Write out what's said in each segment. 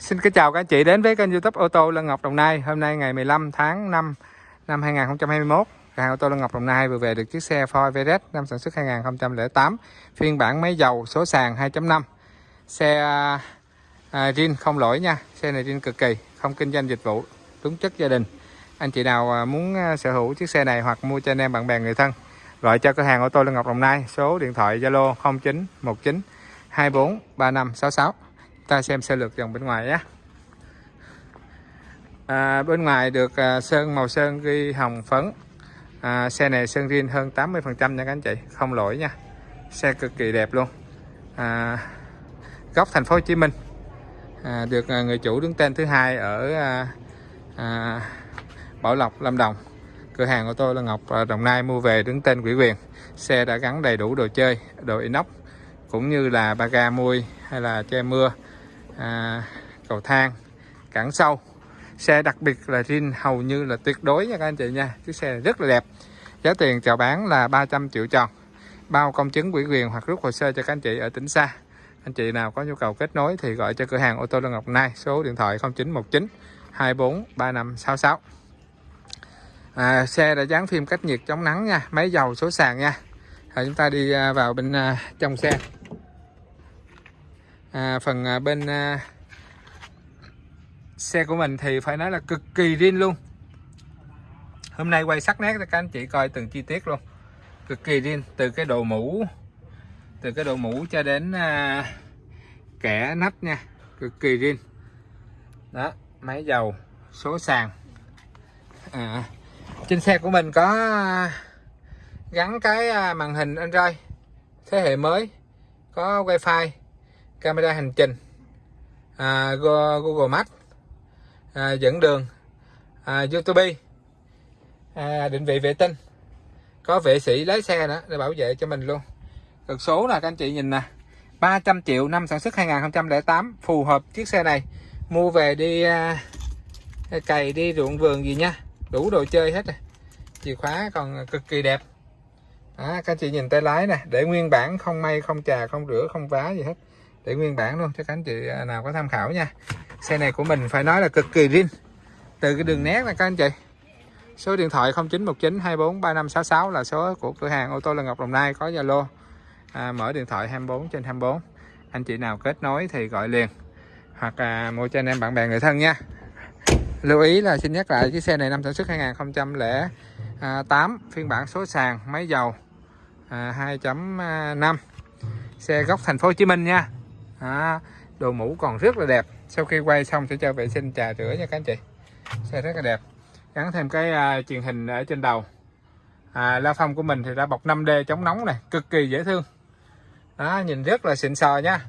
Xin kính chào các anh chị đến với kênh youtube ô tô Lân Ngọc Đồng Nai. Hôm nay ngày 15 tháng 5 năm 2021 Cửa hàng ô tô Lân Ngọc Đồng Nai vừa về được chiếc xe Ford Everest năm sản xuất 2008 Phiên bản máy dầu số sàn 2.5 Xe à, à zin không lỗi nha Xe này riêng cực kỳ Không kinh doanh dịch vụ Đúng chất gia đình. Anh chị nào à, muốn à, sở hữu chiếc xe này Hoặc mua cho anh em bạn bè người thân Gọi cho cửa hàng ô tô Lân Ngọc Đồng Nai Số điện thoại Zalo 0919 24 3566 ta xem sơ lược dòng bên ngoài nhé. À, bên ngoài được à, sơn màu sơn ghi hồng phấn. À, xe này sơn riêng hơn 80 phần trăm nha các anh chị không lỗi nha. Xe cực kỳ đẹp luôn. À, góc thành phố Hồ Chí Minh. À, được à, người chủ đứng tên thứ hai ở à, à, Bảo Lộc Lâm Đồng. Cửa hàng của tôi là Ngọc à, Đồng Nai mua về đứng tên quỹ quyền. Xe đã gắn đầy đủ đồ chơi đồ inox cũng như là ba ga mui hay là che mưa à, cầu thang cản sâu. Xe đặc biệt là zin hầu như là tuyệt đối nha các anh chị nha. Chiếc xe rất là đẹp. Giá tiền chào bán là 300 triệu tròn. Bao công chứng quỹ quyền hoặc rút hồ sơ cho các anh chị ở tỉnh xa. Anh chị nào có nhu cầu kết nối thì gọi cho cửa hàng ô tô Lân Ngọc Nai số điện thoại 0919 24 3566 à, xe đã dán phim cách nhiệt chống nắng nha máy dầu số sàn nha. Rồi chúng ta đi à, vào bên à, trong xe à, phần à, bên à, xe của mình thì phải nói là cực kỳ riêng luôn. Hôm nay quay sắc nét cho các anh chị coi từng chi tiết luôn. Cực kỳ riêng từ cái độ mũ từ cái độ mũ cho đến à, kẻ nắp nha cực kỳ riêng. Đó máy dầu số sàn. À, trên xe của mình có à, gắn cái à, màn hình Android thế hệ mới có wifi camera hành trình. À, Google Maps. À, dẫn đường. À, YouTube. À, định vị vệ tinh. Có vệ sĩ lái xe nữa để bảo vệ cho mình luôn. Cực số là các anh chị nhìn nè. 300 triệu năm sản xuất 2008 phù hợp chiếc xe này. Mua về đi à, cày đi ruộng vườn gì nha. Đủ đồ chơi hết rồi. Chìa khóa còn cực kỳ đẹp. À, các anh chị nhìn tay lái nè. Để nguyên bản không may không trà không rửa không vá gì hết để nguyên bản luôn cho các anh chị à, nào có tham khảo nha. Xe này của mình phải nói là cực kỳ riêng từ cái đường nét này các anh chị. Số điện thoại 0919 24 3566 là số của cửa hàng ô tô Lê Ngọc Đồng Nai có Zalo. À, mở điện thoại 24 trên 24 anh chị nào kết nối thì gọi liền. Hoặc à, mua cho anh em bạn bè người thân nha. Lưu ý là xin nhắc lại chiếc xe này năm sản xuất 2008 phiên bản số sàn máy dầu à, 2.5 à, xe gốc thành phố Hồ Chí Minh nha đó. đồ mũ còn rất là đẹp. Sau khi quay xong sẽ cho vệ sinh trà rửa nha các anh chị. Xe rất là đẹp. Gắn thêm cái uh, truyền hình ở trên đầu. À, la phong của mình thì đã bọc 5D chống nóng này. Cực kỳ dễ thương. Đó nhìn rất là xịn sò nha.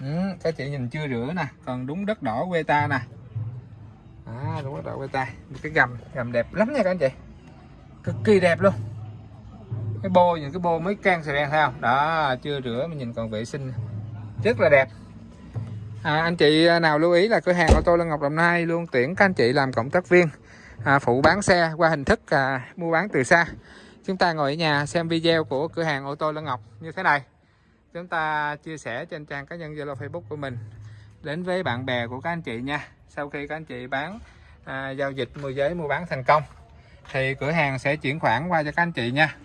Ừ, các chị nhìn chưa rửa nè. Còn đúng đất đỏ quê ta nè. Đó, đúng đất đỏ quê ta cái gầm gầm đẹp lắm nha các anh chị. Cực kỳ đẹp luôn cái bô những cái bô mới can sợi đen không? Đó chưa rửa mà nhìn còn vệ sinh. Rất là đẹp. À, anh chị nào lưu ý là cửa hàng ô tô Lân Ngọc Đồng Nai luôn tuyển các anh chị làm cộng tác viên à, phụ bán xe qua hình thức à, mua bán từ xa. Chúng ta ngồi ở nhà xem video của cửa hàng ô tô Lân Ngọc như thế này. Chúng ta chia sẻ trên trang cá nhân Zalo Facebook của mình. Đến với bạn bè của các anh chị nha. Sau khi các anh chị bán à, giao dịch môi giới mua bán thành công thì cửa hàng sẽ chuyển khoản qua cho các anh chị nha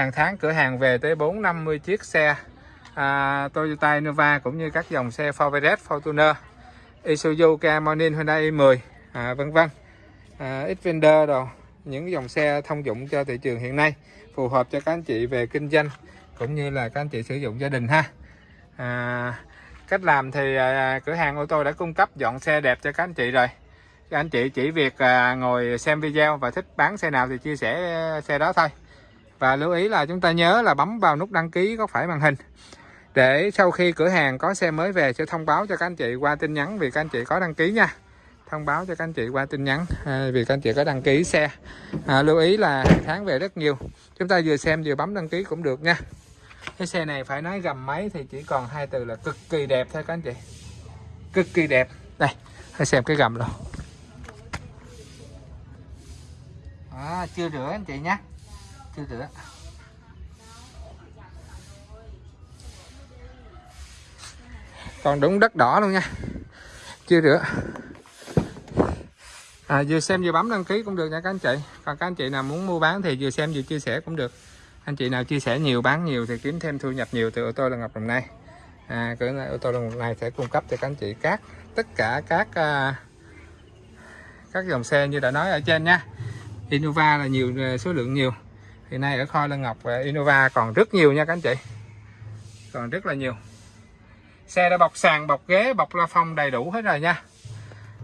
hàng tháng cửa hàng về tới 450 chiếc xe à, Toyota Innova cũng như các dòng xe Ford Everest, Fortuner, Isuzu, Kia Hyundai i10 à, vân vân. À, Xpander đồ những dòng xe thông dụng cho thị trường hiện nay phù hợp cho các anh chị về kinh doanh cũng như là các anh chị sử dụng gia đình ha. À, cách làm thì à, cửa hàng ô tô đã cung cấp dọn xe đẹp cho các anh chị rồi. Các anh chị chỉ việc à, ngồi xem video và thích bán xe nào thì chia sẻ à, xe đó thôi và lưu ý là chúng ta nhớ là bấm vào nút đăng ký có phải màn hình. Để sau khi cửa hàng có xe mới về sẽ thông báo cho các anh chị qua tin nhắn vì các anh chị có đăng ký nha. Thông báo cho các anh chị qua tin nhắn à, vì các anh chị có đăng ký xe. À, lưu ý là tháng về rất nhiều. Chúng ta vừa xem vừa bấm đăng ký cũng được nha. Cái xe này phải nói gầm máy thì chỉ còn hai từ là cực kỳ đẹp thôi các anh chị. Cực kỳ đẹp. Đây hãy xem cái gầm rồi à, chưa rửa anh chị nhé chưa rửa còn đúng đất đỏ luôn nha. Chưa rửa à, vừa xem vừa bấm đăng ký cũng được nha các anh chị. Còn các anh chị nào muốn mua bán thì vừa xem vừa chia sẻ cũng được. Anh chị nào chia sẻ nhiều bán nhiều thì kiếm thêm thu nhập nhiều từ ô tô là ngọc đồng nai. À, cửa ô tô đồng này sẽ cung cấp cho các anh chị các tất cả các à, các dòng xe như đã nói ở trên nha. Innova là nhiều à, số lượng nhiều hiện nay ở kho Lân Ngọc và Innova còn rất nhiều nha các anh chị. Còn rất là nhiều. Xe đã bọc sàn bọc ghế bọc la phong đầy đủ hết rồi nha.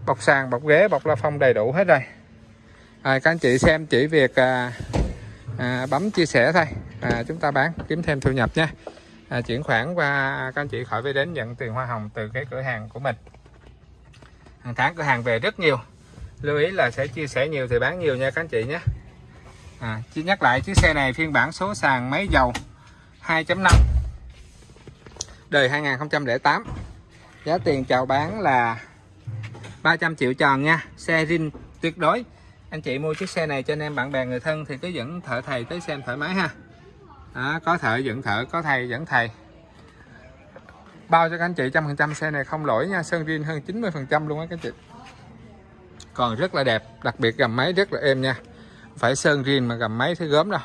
Bọc sàn bọc ghế bọc la phong đầy đủ hết rồi. À, các anh chị xem chỉ việc à, à, bấm chia sẻ thôi. À, chúng ta bán kiếm thêm thu nhập nha. À, chuyển khoản qua các anh chị khỏi phải đến nhận tiền hoa hồng từ cái cửa hàng của mình. Hàng tháng cửa hàng về rất nhiều. Lưu ý là sẽ chia sẻ nhiều thì bán nhiều nha các anh chị nhé à, chỉ nhắc lại chiếc xe này phiên bản số sàn máy dầu 2.5 đời 2008 giá tiền chào bán là 300 triệu tròn nha xe zin tuyệt đối. Anh chị mua chiếc xe này cho anh em bạn bè người thân thì cứ dẫn thợ thầy tới xem thoải mái ha. Đó, có thợ dẫn thợ có thầy dẫn thầy. Bao cho các anh chị trăm phần trăm xe này không lỗi nha sơn zin hơn 90 phần trăm luôn á các chị. Còn rất là đẹp đặc biệt gầm máy rất là êm nha phải sơn rin mà gầm máy thấy gớm đâu.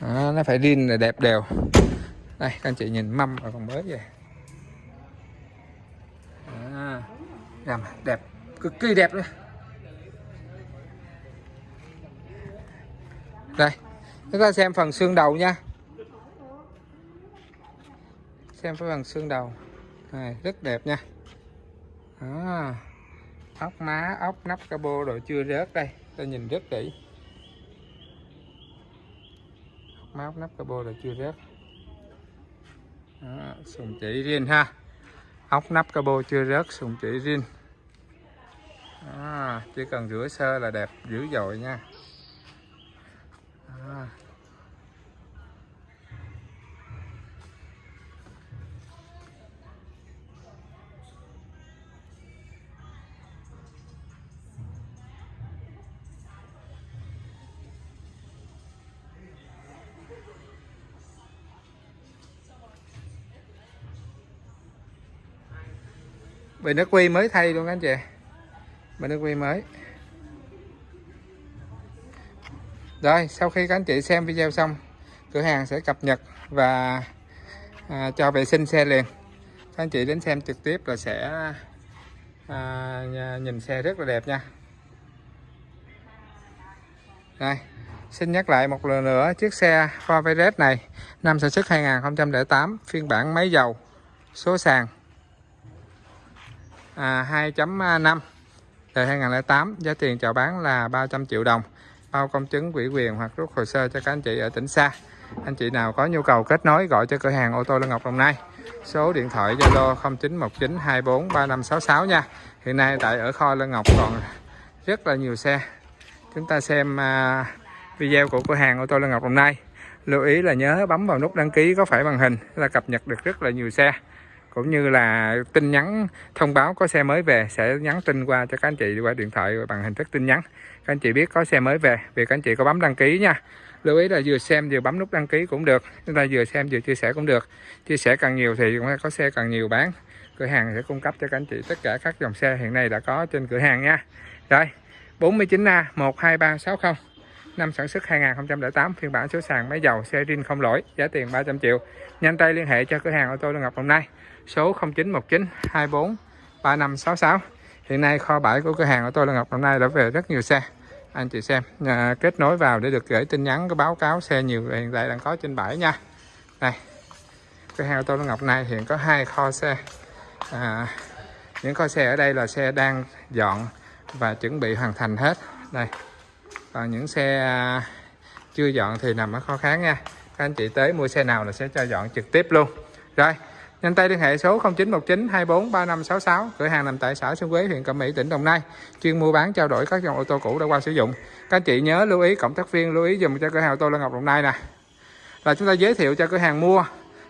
Đó, nó phải rin là đẹp đều. Đây các anh chị nhìn mâm và còn mới vậy à, gầm đẹp cực kỳ đẹp luôn. Đây chúng ta xem phần xương đầu nha. Xem cái phần xương đầu. Này rất đẹp nha. Đó. ốc má ốc nắp cabo đồ chưa rớt đây ta nhìn rất kỹ ốc máu nắp cabo là chưa rớt đó. sùng chỉ riêng ha ốc nắp cabo chưa rớt, sùng chỉ riêng đó. chỉ cần rửa sơ là đẹp dữ dội nha bình nước quy mới thay luôn anh chị. Bình nước quy mới. Rồi sau khi các anh chị xem video xong cửa hàng sẽ cập nhật và à, cho vệ sinh xe liền. Các anh chị đến xem trực tiếp là sẽ à, nhìn xe rất là đẹp nha. Đây xin nhắc lại một lần nữa chiếc xe Ford Everest này năm sản xuất 2008 phiên bản máy dầu số sàn à, 2.5 đời 2008 giá tiền chào bán là 300 triệu đồng bao công chứng quỹ quyền hoặc rút hồ sơ cho các anh chị ở tỉnh xa. Anh chị nào có nhu cầu kết nối gọi cho cửa hàng ô tô Lân Ngọc Đồng Nai số điện thoại Zalo 0919243566 nha. Hiện nay tại ở kho Lân Ngọc còn rất là nhiều xe. Chúng ta xem à, video của cửa hàng ô tô Lân Ngọc Đồng Nai. Lưu ý là nhớ bấm vào nút đăng ký có phải màn hình là cập nhật được rất là nhiều xe cũng như là tin nhắn, thông báo có xe mới về, sẽ nhắn tin qua cho các anh chị qua điện thoại bằng hình thức tin nhắn. Các anh chị biết có xe mới về, vì các anh chị có bấm đăng ký nha. Lưu ý là vừa xem vừa bấm nút đăng ký cũng được, chúng ta vừa xem vừa chia sẻ cũng được. Chia sẻ càng nhiều thì cũng có xe càng nhiều bán. Cửa hàng sẽ cung cấp cho các anh chị tất cả các dòng xe hiện nay đã có trên cửa hàng nha. Rồi 49A 12360 năm sản xuất 2008 phiên bản số sàn máy dầu xe rin không lỗi, giá tiền 300 triệu. Nhanh tay liên hệ cho cửa hàng ô tô Lương Ngọc hôm nay số 0919 24 3566 hiện nay kho bãi của cửa hàng của tôi là Ngọc hôm nay đã về rất nhiều xe. Anh chị xem à, kết nối vào để được gửi tin nhắn có báo cáo xe nhiều hiện tại đang có trên bãi nha. Đây cửa hàng của tôi là Ngọc này hiện có hai kho xe. À, những kho xe ở đây là xe đang dọn và chuẩn bị hoàn thành hết. Đây còn những xe à, chưa dọn thì nằm ở kho khác nha. Các anh chị tới mua xe nào là sẽ cho dọn trực tiếp luôn. Rồi Nhanh tay liên hệ số 0919 24 3566, cửa hàng nằm tại xã Xuân Quế, huyện Cẩm Mỹ, tỉnh Đồng Nai, chuyên mua bán trao đổi các dòng ô tô cũ đã qua sử dụng. Các anh chị nhớ lưu ý cộng tác viên lưu ý dùm cho cửa hàng ô tô Lân Ngọc Đồng Nai nè. Là chúng ta giới thiệu cho cửa hàng mua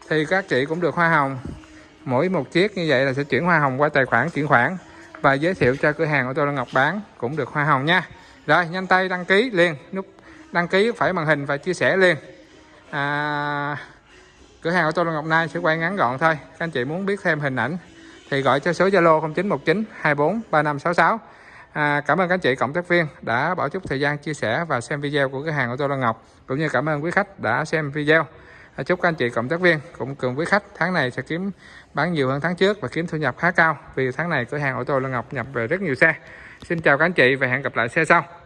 thì các chị cũng được hoa hồng. Mỗi một chiếc như vậy là sẽ chuyển hoa hồng qua tài khoản chuyển khoản và giới thiệu cho cửa hàng ô tô Lân Ngọc bán cũng được hoa hồng nha. Rồi, nhanh tay đăng ký liền, nút đăng ký phải màn hình và chia sẻ liền. À cửa hàng ô tô Ngọc Nai sẽ quay ngắn gọn thôi. Các anh chị muốn biết thêm hình ảnh thì gọi cho số Zalo 0919 24 3566 à, cảm ơn các anh chị cộng tác viên đã bỏ chút thời gian chia sẻ và xem video của cửa hàng ô tô Lê Ngọc cũng như cảm ơn quý khách đã xem video. À, chúc các anh chị cộng tác viên cũng cùng quý khách tháng này sẽ kiếm bán nhiều hơn tháng trước và kiếm thu nhập khá cao vì tháng này cửa hàng ô tô Lê Ngọc nhập về rất nhiều xe. Xin chào các anh chị và hẹn gặp lại xe sau.